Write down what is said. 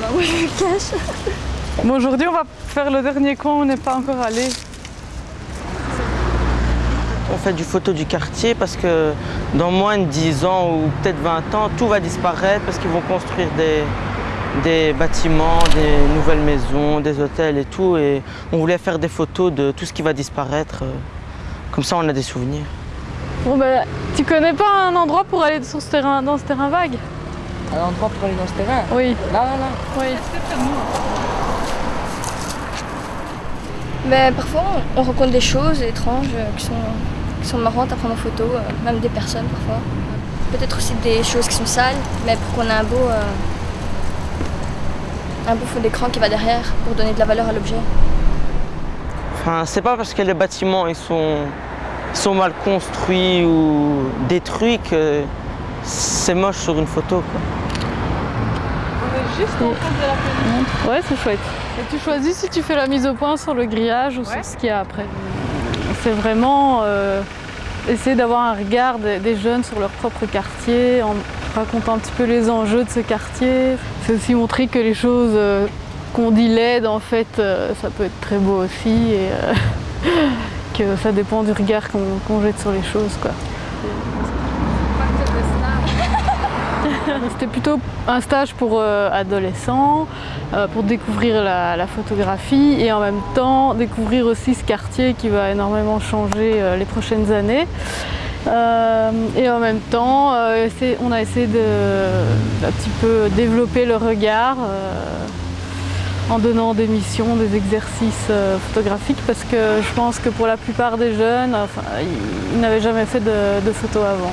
moi je me cache. Bon, aujourd'hui, on va faire le dernier coin où on n'est pas encore allé. On fait du photo du quartier parce que dans moins de 10 ans ou peut-être 20 ans, tout va disparaître parce qu'ils vont construire des, des bâtiments, des nouvelles maisons, des hôtels et tout. Et on voulait faire des photos de tout ce qui va disparaître. Comme ça, on a des souvenirs. Bon, ben, tu connais pas un endroit pour aller sur ce terrain, dans ce terrain vague? Un endroit pour aller dans ce terrain Oui. Là, là, là. Oui. Mais parfois on on rencontre des choses étranges euh, qui sont, qui sont marrantes à prendre en photo, euh, même des personnes parfois. Peut-être aussi des choses qui sont sales, mais pour qu'on ait un beau, euh, un beau fond d'écran qui va derrière pour donner de la valeur à l'objet. Enfin, c'est pas parce que les bâtiments ils sont, ils sont mal construits ou détruits que c'est moche sur une photo. Quoi. Juste en face de la fenêtre. Ouais, c'est chouette. Et tu choisis si tu fais la mise au point sur le grillage ou sur ce qu'il y a après. C'est vraiment euh, essayer d'avoir un regard des, des jeunes sur leur propre quartier, en racontant un petit peu les enjeux de ce quartier. C'est aussi montrer que les choses euh, qu'on dit laides, en fait, euh, ça peut être très beau aussi et euh, que ça dépend du regard qu'on qu'on jette sur les choses. Quoi. C'était plutôt un stage pour euh, adolescents, euh, pour découvrir la, photographie et en même temps découvrir aussi ce quartier qui va énormément changer euh, les prochaines années. Et en même temps, on a essayé de un petit peu développer le regard en donnant des missions, des exercices photographiques parce que je pense que pour la plupart des jeunes, ils, n'avaient jamais fait de, de photos avant.